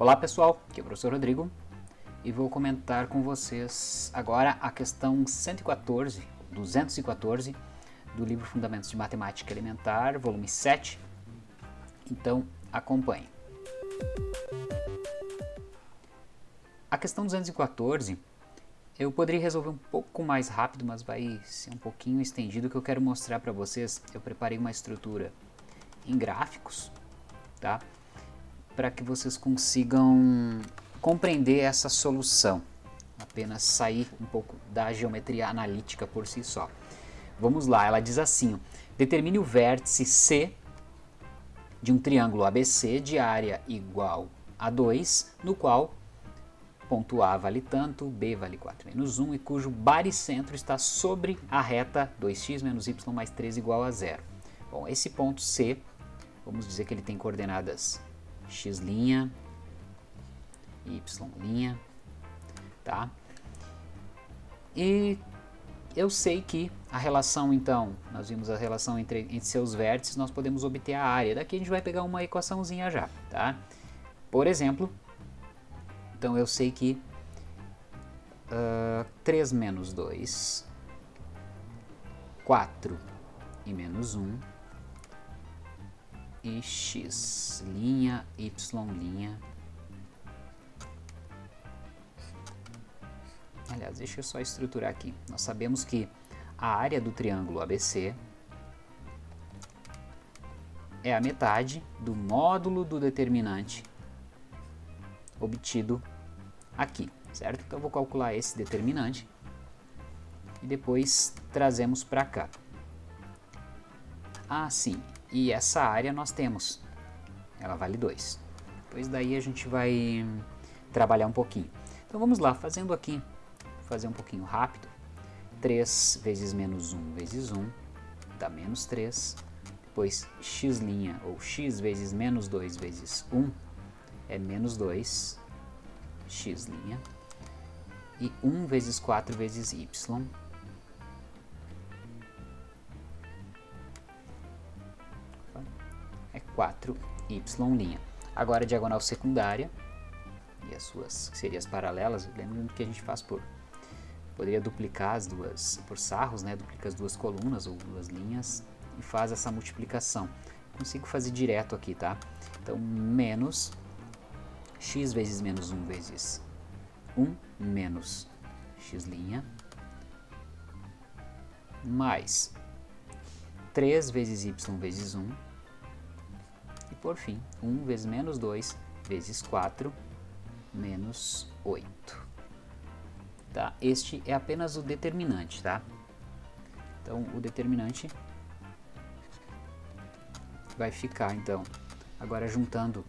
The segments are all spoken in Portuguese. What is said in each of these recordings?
Olá pessoal, aqui é o professor Rodrigo e vou comentar com vocês agora a questão 114, 214 do livro Fundamentos de Matemática Elementar, volume 7. Então acompanhe. A questão 214 eu poderia resolver um pouco mais rápido, mas vai ser um pouquinho estendido. Que eu quero mostrar para vocês, eu preparei uma estrutura em gráficos, tá? Para que vocês consigam compreender essa solução. Apenas sair um pouco da geometria analítica por si só. Vamos lá, ela diz assim, determine o vértice C de um triângulo ABC de área igual a 2, no qual ponto A vale tanto, B vale 4 menos 1 e cujo baricentro está sobre a reta 2x menos y mais 3 igual a zero. Bom, esse ponto C, vamos dizer que ele tem coordenadas x', y', tá? E eu sei que a relação, então, nós vimos a relação entre, entre seus vértices, nós podemos obter a área. Daqui a gente vai pegar uma equaçãozinha já, tá? Por exemplo, então eu sei que uh, 3 menos 2, 4 e menos 1 e x, linha, y, linha. Aliás, deixa eu só estruturar aqui. Nós sabemos que a área do triângulo ABC é a metade do módulo do determinante obtido aqui, certo? Então eu vou calcular esse determinante e depois trazemos para cá. Ah, sim, e essa área nós temos, ela vale 2. Depois daí a gente vai trabalhar um pouquinho. Então vamos lá, fazendo aqui, fazer um pouquinho rápido. 3 vezes menos 1 vezes 1 dá menos 3. Depois x' ou x vezes menos 2 vezes 1 é menos 2 x'. E 1 vezes 4 vezes y 4y'. Agora a diagonal secundária e as suas seriam as paralelas, lembrando que a gente faz por poderia duplicar as duas por sarros, né? Duplica as duas colunas ou duas linhas e faz essa multiplicação. Consigo fazer direto aqui, tá? Então, menos x vezes menos 1 vezes 1 menos x' mais 3 vezes y vezes 1 e por fim 1 vezes menos 2 vezes 4 menos 8. Tá? Este é apenas o determinante, tá? Então o determinante vai ficar então agora juntando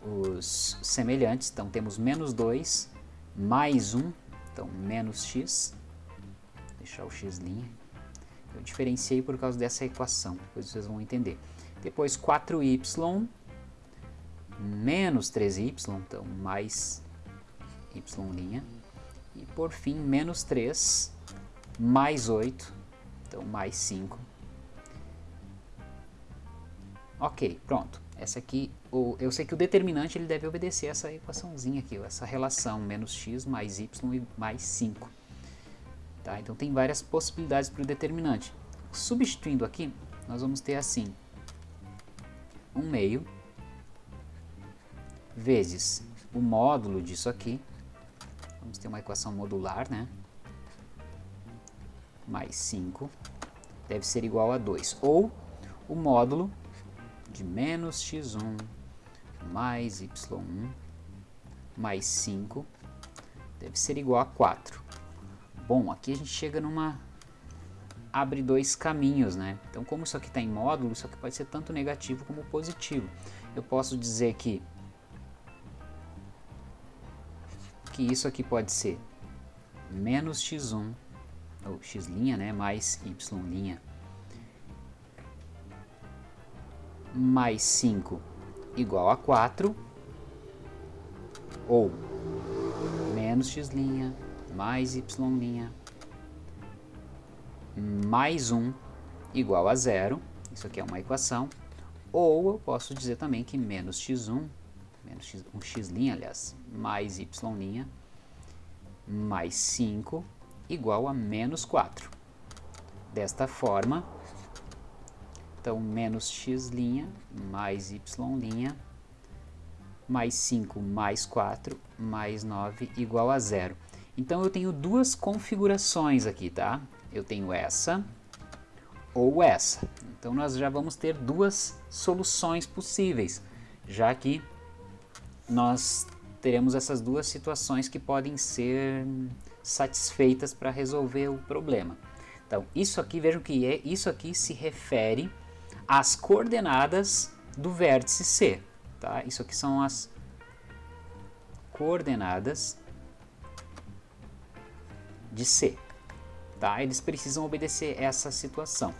os semelhantes, então temos menos 2 mais 1, então menos x, deixar o x', eu diferenciei por causa dessa equação, depois vocês vão entender. Depois 4y menos 3y, então mais y', e por fim menos 3 mais 8, então mais 5. Ok, pronto. Essa aqui, o, eu sei que o determinante ele deve obedecer essa equaçãozinha aqui, essa relação menos x mais y e mais 5. Tá? Então tem várias possibilidades para o determinante. Substituindo aqui, nós vamos ter assim, 1 meio vezes o módulo disso aqui, vamos ter uma equação modular, né? Mais 5 deve ser igual a 2, ou o módulo de menos x1 mais y1 mais 5 deve ser igual a 4. Bom, aqui a gente chega numa... abre dois caminhos, né? Então, como isso aqui está em módulo, isso aqui pode ser tanto negativo como positivo. Eu posso dizer que que isso aqui pode ser menos x1, ou x', né, mais y' mais 5 igual a 4, ou menos x' mais y' mais 1 igual a zero, isso aqui é uma equação, ou eu posso dizer também que menos x1 menos x, um x', aliás, mais y' mais 5 igual a menos 4. Desta forma, então menos x' mais y' mais 5 mais 4 mais 9 igual a zero. Então eu tenho duas configurações aqui, tá? Eu tenho essa ou essa. Então nós já vamos ter duas soluções possíveis, já que nós teremos essas duas situações que podem ser satisfeitas para resolver o problema. Então isso aqui, vejam que é, isso aqui se refere às coordenadas do vértice C. Tá? Isso aqui são as coordenadas de C. Tá? Eles precisam obedecer essa situação.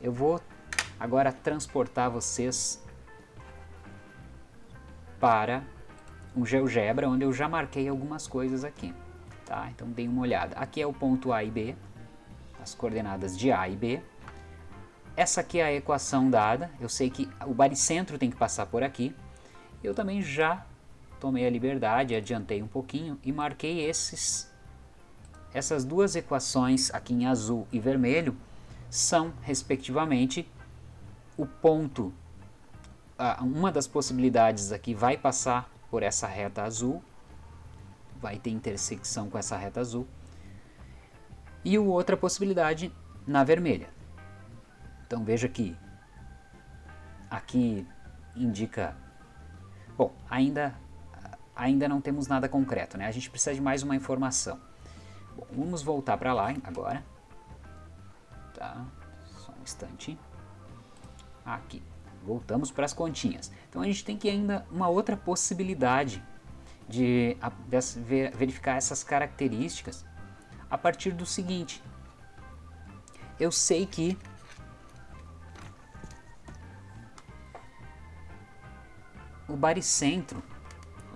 Eu vou agora transportar vocês para um GeoGebra, onde eu já marquei algumas coisas aqui. Tá? Então deem uma olhada. Aqui é o ponto A e B, as coordenadas de A e B. Essa aqui é a equação dada, eu sei que o baricentro tem que passar por aqui. Eu também já tomei a liberdade, adiantei um pouquinho e marquei esses essas duas equações aqui em azul e vermelho são, respectivamente, o ponto, uma das possibilidades aqui vai passar por essa reta azul, vai ter intersecção com essa reta azul, e outra possibilidade na vermelha. Então veja que aqui indica, bom, ainda, ainda não temos nada concreto, né? a gente precisa de mais uma informação. Bom, vamos voltar para lá agora. Tá, só um instante. Aqui, voltamos para as continhas. Então a gente tem que ainda uma outra possibilidade de, verificar essas características a partir do seguinte. Eu sei que o baricentro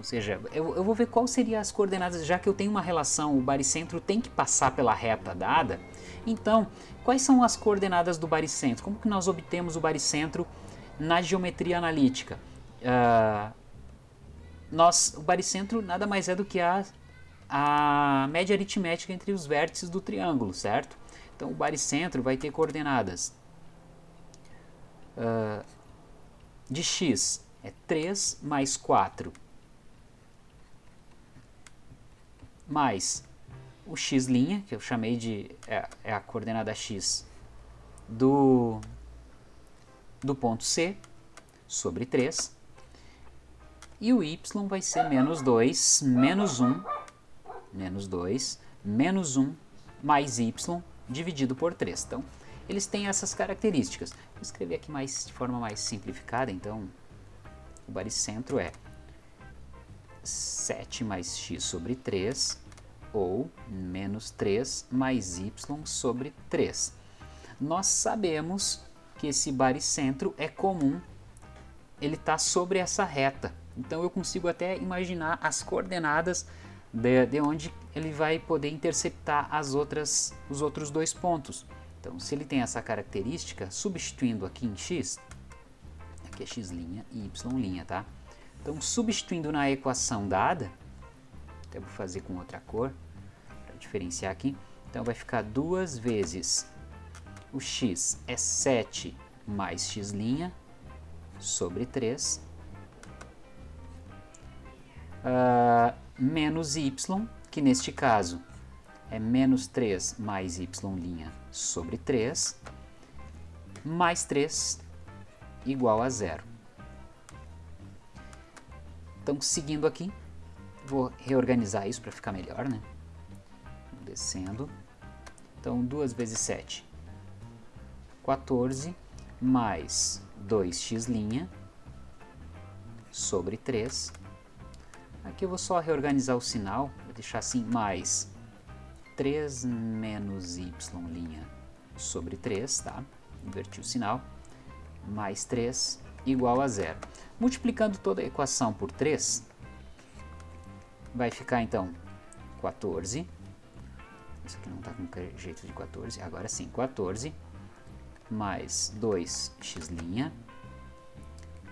seja, eu, eu vou ver qual seria as coordenadas, já que eu tenho uma relação, o baricentro tem que passar pela reta dada. Então, quais são as coordenadas do baricentro? Como que nós obtemos o baricentro na geometria analítica? Uh, nós, o baricentro nada mais é do que a, a média aritmética entre os vértices do triângulo, certo? Então, o baricentro vai ter coordenadas uh, de x é 3 mais 4 mais o x', que eu chamei de é, é, a coordenada x do, do ponto C, sobre 3. E o y vai ser menos 2, menos 1, menos 2, menos 1, mais y dividido por 3. Então, eles têm essas características. Vou escrever aqui mais, de forma mais simplificada, então, o baricentro é 7 mais x sobre 3 ou menos 3 mais y sobre 3. Nós sabemos que esse baricentro é comum, ele está sobre essa reta. Então eu consigo até imaginar as coordenadas de, de onde ele vai poder interceptar as outras, os outros dois pontos. Então se ele tem essa característica, substituindo aqui em x, aqui é x' e y', tá? Então, substituindo na equação dada, até vou fazer com outra cor, para diferenciar aqui, então vai ficar duas vezes o x é 7 mais x' sobre 3, uh, menos y, que neste caso é menos 3 mais y' sobre 3, mais 3 igual a zero. Então, seguindo aqui, vou reorganizar isso para ficar melhor, né? Descendo. Então, 2 vezes 7, 14, mais 2x' sobre 3. Aqui eu vou só reorganizar o sinal, vou deixar assim, mais 3 menos y' sobre 3, tá? Inverti o sinal, mais 3 igual a zero. Multiplicando toda a equação por 3, vai ficar então 14. Isso aqui não está com jeito de 14. Agora sim, 14 mais 2x'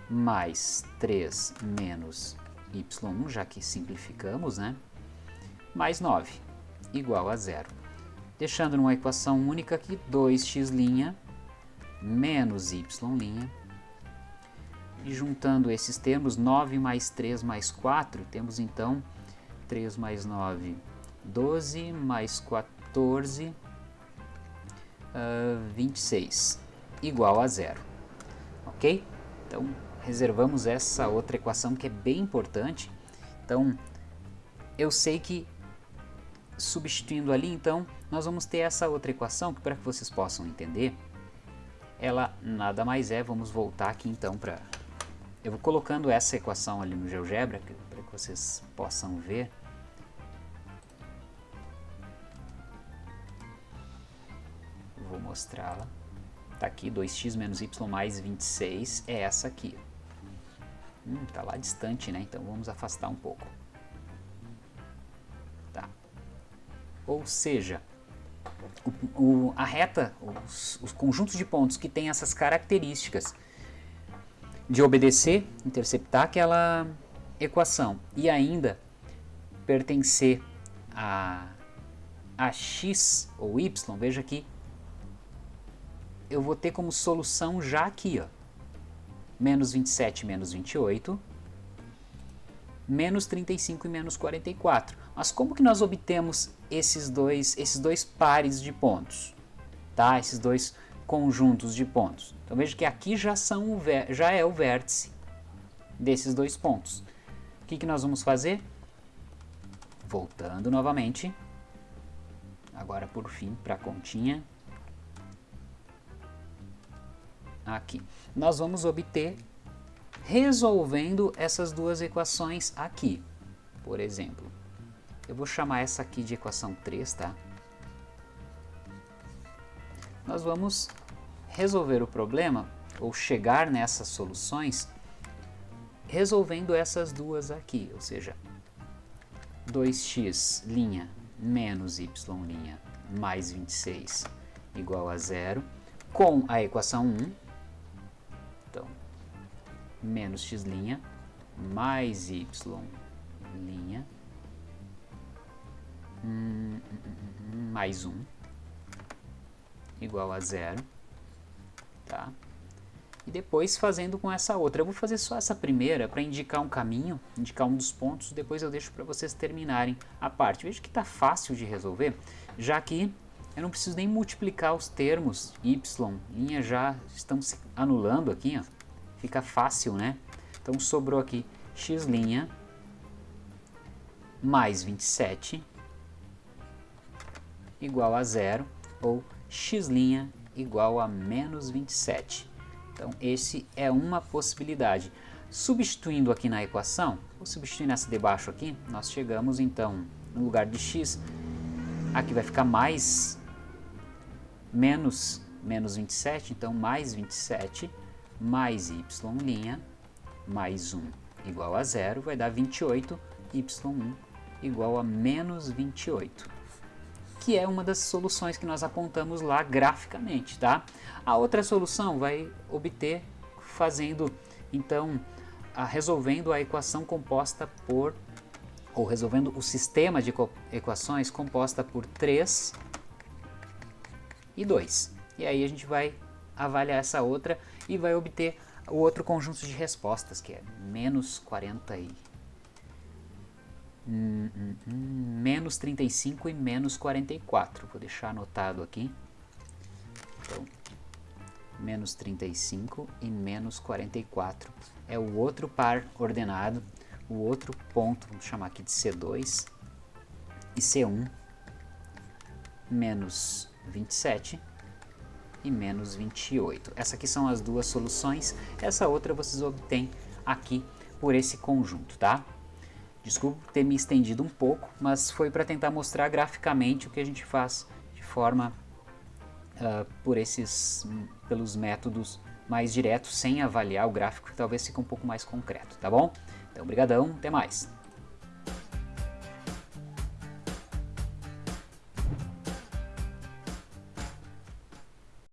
mais 3 menos y1, já que simplificamos, né? mais 9, igual a zero. Deixando numa equação única aqui, 2x' menos y' e juntando esses termos, 9 mais 3 mais 4, temos então 3 mais 9, 12, mais 14, uh, 26, igual a zero. Ok? Então, reservamos essa outra equação que é bem importante. Então, eu sei que substituindo ali, então, nós vamos ter essa outra equação, que para que vocês possam entender, ela nada mais é, vamos voltar aqui então para eu vou colocando essa equação ali no GeoGebra para que vocês possam ver. Vou mostrá-la. Está aqui, 2x menos y mais 26, é essa aqui. Hum, tá lá distante, né? Então vamos afastar um pouco. Tá. Ou seja, o, o, a reta, os, os conjuntos de pontos que têm essas características de obedecer, interceptar aquela equação e ainda pertencer a, a x ou y, veja aqui, eu vou ter como solução já aqui, ó, menos 27 menos 28, menos 35 e menos 44. Mas como que nós obtemos esses dois, esses dois pares de pontos? Tá? Esses dois conjuntos de pontos. Então veja que aqui já, são já é o vértice desses dois pontos. O que, que nós vamos fazer? Voltando novamente, agora por fim para a continha. Aqui. Nós vamos obter resolvendo essas duas equações aqui. Por exemplo, eu vou chamar essa aqui de equação 3, tá? Nós vamos resolver o problema ou chegar nessas soluções resolvendo essas duas aqui, ou seja, 2x' menos y' mais 26 igual a zero, com a equação 1, então, menos x' mais y' hum, hum, hum, mais 1, igual a zero, tá? E depois fazendo com essa outra. Eu vou fazer só essa primeira para indicar um caminho, indicar um dos pontos, depois eu deixo para vocês terminarem a parte. Veja que está fácil de resolver, já que eu não preciso nem multiplicar os termos y, linha já estão se anulando aqui, ó. fica fácil, né? Então sobrou aqui x' mais 27 igual a zero, ou x' igual a menos 27. Então, esse é uma possibilidade. Substituindo aqui na equação, vou substituir nessa de baixo aqui, nós chegamos então, no lugar de x, aqui vai ficar mais menos, menos 27, então mais 27, mais y' mais 1 igual a zero, vai dar 28, y1 igual a menos 28 que é uma das soluções que nós apontamos lá graficamente, tá? A outra solução vai obter fazendo, então, a, resolvendo a equação composta por, ou resolvendo o sistema de equações composta por 3 e 2. E aí a gente vai avaliar essa outra e vai obter o outro conjunto de respostas, que é menos 40 e Menos 35 e menos 44. Vou deixar anotado aqui. Então, menos 35 e menos 44 é o outro par ordenado, o outro ponto, vamos chamar aqui de C2 e C1, menos 27 e menos 28. Essas aqui são as duas soluções, essa outra vocês obtêm aqui por esse conjunto, tá? Desculpe ter me estendido um pouco, mas foi para tentar mostrar graficamente o que a gente faz de forma uh, por esses, pelos métodos mais diretos, sem avaliar o gráfico, que talvez fique um pouco mais concreto, tá bom? Então, brigadão, até mais!